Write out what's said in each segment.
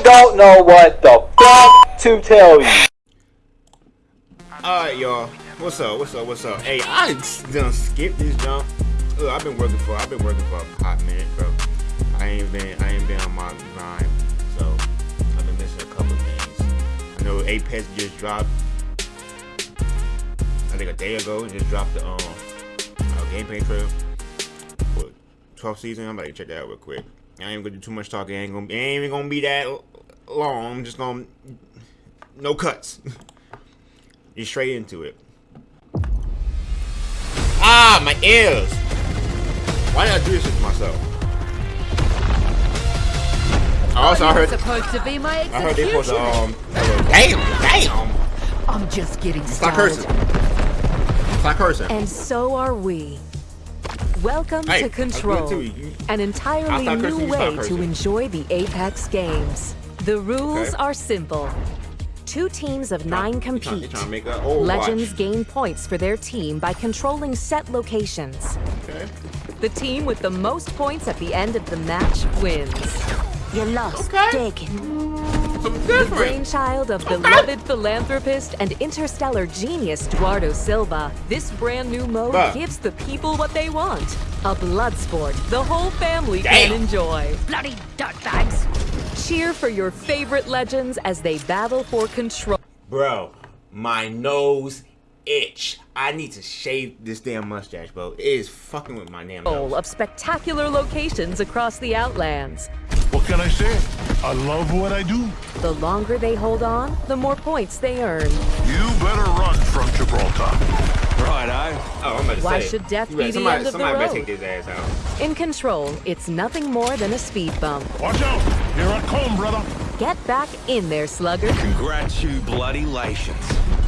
I don't know what the fuck to tell you. Alright, y'all. What's up? What's up? What's up? Hey, I done skipped this jump. Look, I've been working for I've been working for a hot minute, bro. I ain't been I ain't been on my grind, so I've been missing a couple things. I know Apex just dropped. I think a day ago, just dropped the um uh, gameplay trailer for 12th season. I'm about to check that out real quick. I ain't gonna do too much talking. Ain't gonna, ain't even gonna be that long. I'm just gonna no cuts. just straight into it. Ah, my ears. Why did I do this to myself? I also, I heard. supposed to be my I heard they supposed to um. Damn, damn. I'm just getting Stop started. cursing. Stop cursing. And so are we. Welcome Hey, to Control. You- an entirely new way to enjoy the Apex games. The rules Okay. are simple. Two teams of nine You trying- you compete. trying to make a Overwatch. Legends gain points for their team by controlling set locations. Okay. The team with the most points at the end of the match wins. You lost. Okay. Taken. Something The brainchild of beloved philanthropist and interstellar genius Duardo Silva, this brand new mode Bruh. gives the people what they want. A blood sport the whole family Damn. can enjoy. Bloody dirtbags. Cheer for your favorite legends as they battle for control. Bro, my nose itch. I need to shave this damn mustache, bro. It is fucking with my damn nose. of spectacular locations across the Outlands. What can I say? I love what I do. The longer they hold on, the more points they earn. You better run from Gibraltar. Righto. Eh? Oh, I'm about to Why say. should death be the end of the somebody road? take his ass out. In Control, it's nothing more than a speed bump. Watch out. Here I come, brother. Get back in there, slugger. Congrats you bloody lations.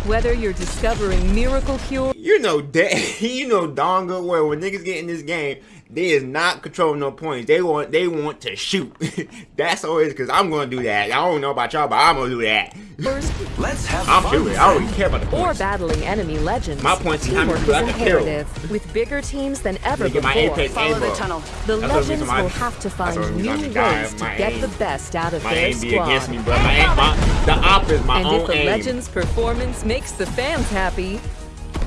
Whether you're discovering miracle cure You know that you know darn good well when niggas get in this game, they is not controlling no points. They want they want to shoot. That's always because I'm gonna do that. I don't know about y'all, but I'm gonna do that. Let's have I'm fun. shooting. I don't even care about the or battling enemy legends, My points is how many teamwork people I can kill. imperative. With bigger teams than ever Get my before, apex Follow aim the tunnel. the That's the legends why- will have to find new ways be to My get aim- the best out of My their aim be against me, bro. My aim, my, the op is my and own if the aim. legend's performance makes the fans happy,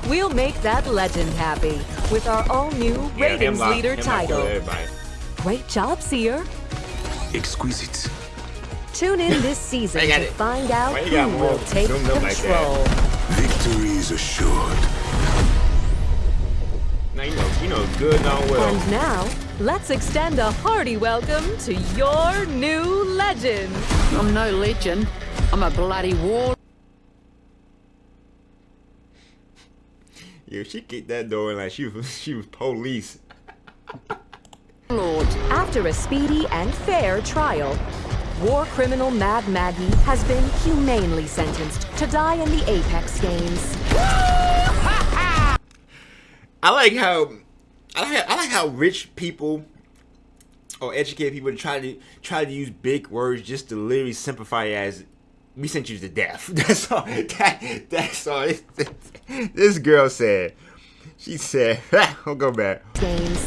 we'll make that legend happy with our all-new Yeah, ratings Hemlock- leader Hemlock kill title. Great job, Seer. Exquisite. Tune in this season to it. find out Why who will take zoomed up like control. Victory is assured. Now you know, you know good darn well. And now, let's extend a hearty welcome to your new legend. I'm no legend. I'm a bloody war. Yeah, she kicked that door like she was she was police. Lord. After a speedy and fair trial, war criminal Mad Maggie has been humanely sentenced to die in the Apex games. I like how I like I like how rich people or educated people try to try to use big words just to literally simplify as we sent you to death. That's all. That, that's all. This, this girl said. She said, "I'll go back." Games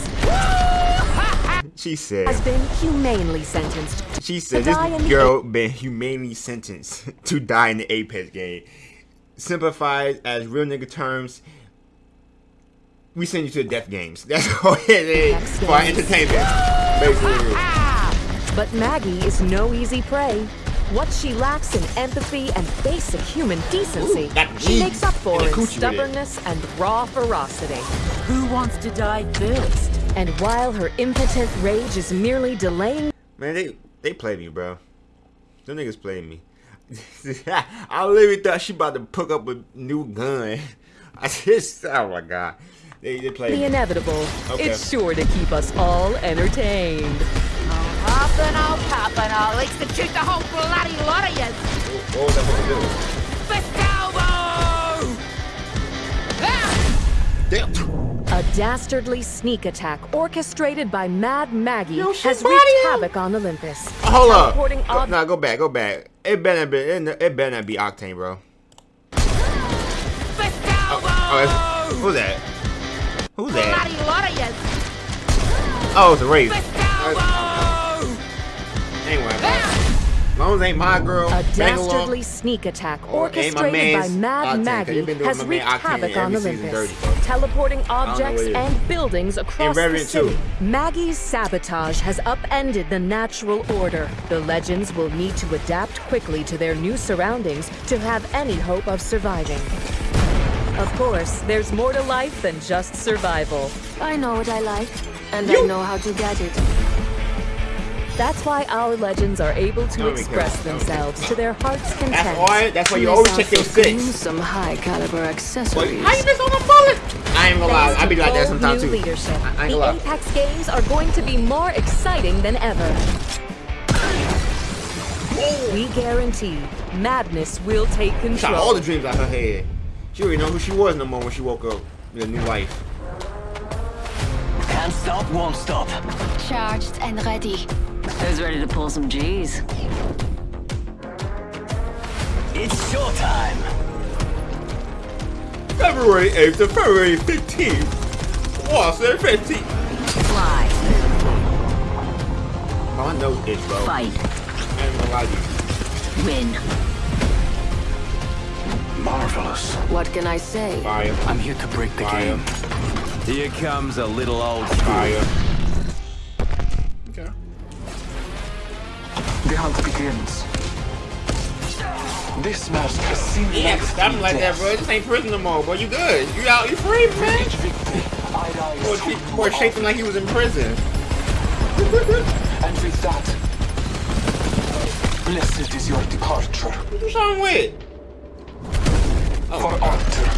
She said, has been humanely sentenced She said this girl been humanely sentenced to die in the Apex game. Simplified as real nigga terms, we send you to the death games. That's all it is Apex for our entertainment. Basically. But Maggie is no easy prey. What she lacks in empathy and basic human decency, Ooh, that she makes up for and in coochie it. stubbornness and raw ferocity. Who wants to die first? And while her impotent rage is merely delaying Man, they they play me, bro. Them niggas play me. I literally thought she about to pick up a new gun. I just, oh my god. They, they play the me. inevitable, Okay. it's sure to keep us all entertained. Poppin', oh, poppin', oh, likes to shoot the whole bloody lot of you. What was I supposed to do? Festalbo! Ah! A dastardly sneak attack orchestrated by Mad Maggie Yo, has somebody- wreaked havoc on Olympus. Hold up. Go, nah, go back, go back. It better be, it, it better not be Octane, bro. Festalbo! Oh, who's that? Who's that? Bloody lot of you. Oh, it's a Wraith. Festalbo! Anyway, bro. long as ain't my girl, A bang along. dastardly sneak attack Or orchestrated by Mad Octane, 'cause Maggie they been doing has wreaked Octane havoc on every season Olympus, teleporting objects what it is. and buildings across the Revenant city. too. Maggie's sabotage has upended the natural order. The legends will need to adapt quickly to their new surroundings to have any hope of surviving. Of course, there's more to life than just survival. I know what I like, and I know how to get it. That's why our legends are able to There express There themselves to their heart's content. That's why. That's why you always out check your six. Some high caliber accessories. how you miss on a bullet? I ain't gonna lie. I be like that sometimes too. leadership, I, I ain't the gonna lie. Apex games are going to be more exciting than ever. We guarantee madness will take control. Shot all the dreams out her head. She already know who she was no more when she woke up with a new life. Can't stop, won't stop. Charged and ready. Who's ready to pull some G's? It's showtime. February 8th to February 15th. Watson 15th. Fly. Oh, I know this, bro. Fight. I ain't gonna lie to you. Win. Marvelous. What can I say? Fire. I'm here to break the Fire. game. Here comes a little old school. Fire. The hunt begins. This mask has seen to stop like that, bro. This ain't prison no more, boy. You good. You out. You free, man. Or, victory, I Boy, rise she- boy shaking like he was in prison. and with that, blessed is your departure What you trying with? Oh, for. Arthur.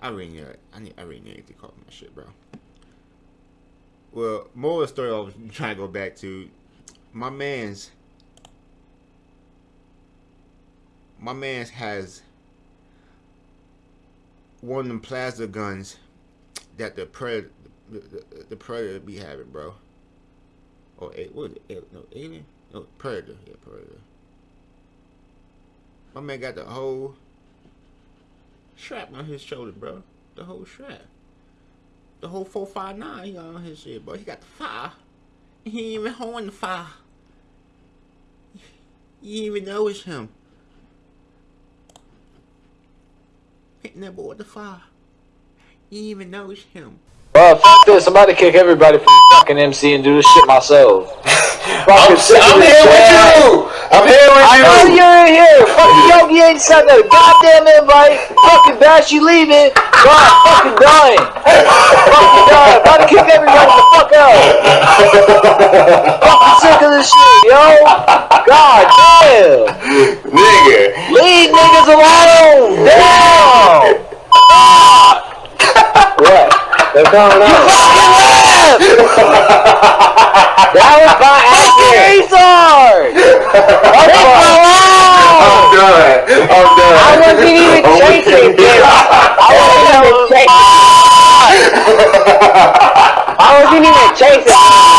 I really need. I need. I really need to call my shit, bro. Well, more of the story I was trying to go back to. My man's. My man's has one of them plasma guns that the predator, the, the, the predator be having, bro. Oh, or what? Was it? No, alien. No, predator. Yeah, predator. My man got the whole strap on his shoulder, bro. The whole strap. The whole 459 he got on his shit, bro. He got the fire. He ain't even holding the fire. You even know it's him. Hitting that boy with the fire. You even know it's him. Well, f this. I'm about to kick everybody from fucking MC and do this shit myself. I'm, I'm here with you. I'm here with I you. know you're in here. Fucking Yogi ain't sent a goddamn invite. Fucking Bash, you leaving. God, fucking dying. fucking dying. About to kick everybody the fuck out. fucking sick of this shit, yo. God damn. Nigga. Leave niggas alone. Damn. what? They're coming out. That was by accident. Leave me alone! I'm oh. done. I'm done. I wasn't even Oh, chasing can- I wasn't even chasing. I wasn't even chasing.